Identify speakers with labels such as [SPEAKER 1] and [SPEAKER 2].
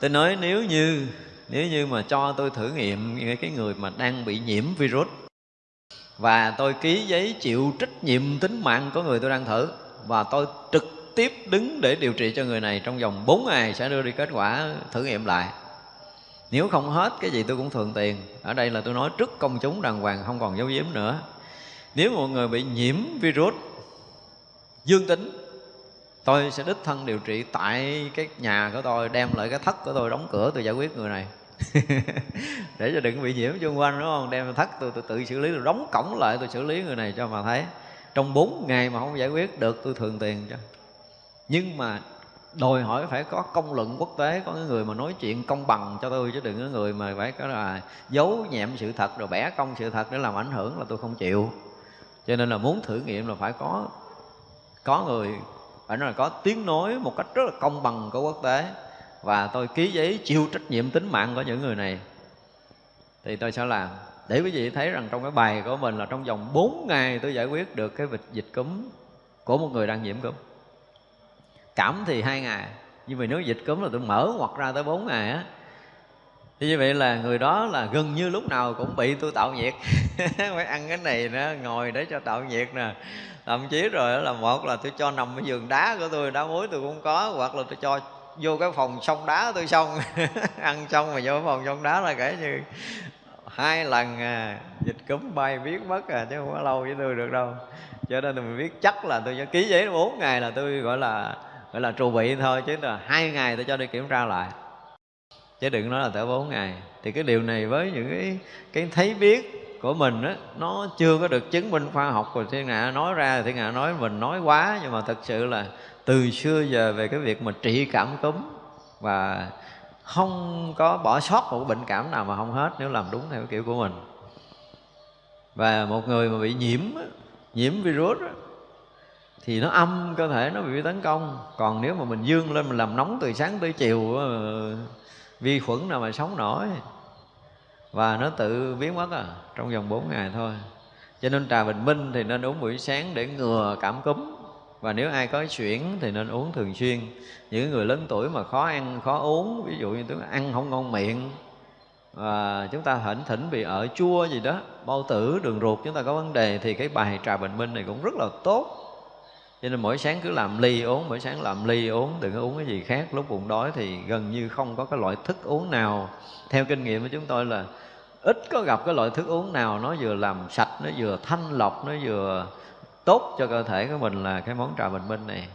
[SPEAKER 1] tôi nói nếu như nếu như mà cho tôi thử nghiệm cái người mà đang bị nhiễm virus, và tôi ký giấy chịu trách nhiệm tính mạng của người tôi đang thử, và tôi trực tiếp đứng để điều trị cho người này trong vòng 4 ngày sẽ đưa đi kết quả thử nghiệm lại. Nếu không hết cái gì tôi cũng thường tiền. Ở đây là tôi nói trước công chúng đàng hoàng, không còn giấu giếm nữa. Nếu một người bị nhiễm virus, dương tính tôi sẽ đích thân điều trị tại cái nhà của tôi đem lại cái thất của tôi đóng cửa tôi giải quyết người này. Để cho đừng bị nhiễm xung quanh đúng không? Đem thất tôi, tôi tự xử lý tôi đóng cổng lại tôi xử lý người này cho mà thấy. Trong 4 ngày mà không giải quyết được tôi thường tiền cho. Nhưng mà đòi hỏi phải có công luận quốc tế có cái người mà nói chuyện công bằng cho tôi chứ đừng có người mà phải có là giấu nhẹm sự thật rồi bẻ công sự thật để làm ảnh hưởng là tôi không chịu. Cho nên là muốn thử nghiệm là phải có có người phải nói là có tiếng nói một cách rất là công bằng của quốc tế. Và tôi ký giấy chịu trách nhiệm tính mạng của những người này. Thì tôi sẽ làm. Để quý vị thấy rằng trong cái bài của mình là trong vòng 4 ngày tôi giải quyết được cái dịch dịch cúm của một người đang nhiễm cúm. Cảm thì hai ngày, nhưng mà nếu dịch cúm là tôi mở hoặc ra tới 4 ngày á thì như vậy là người đó là gần như lúc nào cũng bị tôi tạo nhiệt. Phải ăn cái này nữa ngồi để cho tạo nhiệt nè. Thậm chí rồi là một là tôi cho nằm ở giường đá của tôi đá muối tôi cũng có hoặc là tôi cho vô cái phòng sông đá tôi xong. Ăn xong mà vô cái phòng sông đá là kể như hai lần à, dịch cúm bay biết mất à chứ không có lâu với tôi được đâu. Cho nên là mình biết chắc là tôi cho ký giấy bốn ngày là tôi gọi là gọi là trù bị thôi chứ là hai ngày tôi cho đi kiểm tra lại chứ đừng nói là tới bốn ngày. Thì cái điều này với những cái cái thấy biết của mình á, nó chưa có được chứng minh khoa học. Của thiên hạ nói ra thiên hạ nói mình nói quá, nhưng mà thật sự là từ xưa giờ về cái việc mà trị cảm cúm và không có bỏ sót một bệnh cảm nào mà không hết nếu làm đúng theo kiểu của mình. Và một người mà bị nhiễm nhiễm virus thì nó âm, cơ thể nó bị tấn công. Còn nếu mà mình dương lên, mình làm nóng từ sáng tới chiều vi khuẩn nào mà sống nổi. Và nó tự biến mất à trong vòng 4 ngày thôi. Cho nên trà bình minh thì nên uống buổi sáng để ngừa cảm cúm. Và nếu ai có chuyển thì nên uống thường xuyên. Những người lớn tuổi mà khó ăn, khó uống, ví dụ như tôi ăn không ngon miệng, và chúng ta thỉnh thỉnh bị ở chua gì đó, bao tử, đường ruột, chúng ta có vấn đề, thì cái bài trà bình minh này cũng rất là tốt cho nên mỗi sáng cứ làm ly uống, mỗi sáng làm ly uống, đừng có uống cái gì khác. Lúc bụng đói thì gần như không có cái loại thức uống nào. Theo kinh nghiệm của chúng tôi là ít có gặp cái loại thức uống nào nó vừa làm sạch, nó vừa thanh lọc, nó vừa tốt cho cơ thể của mình là cái món trà bình minh này.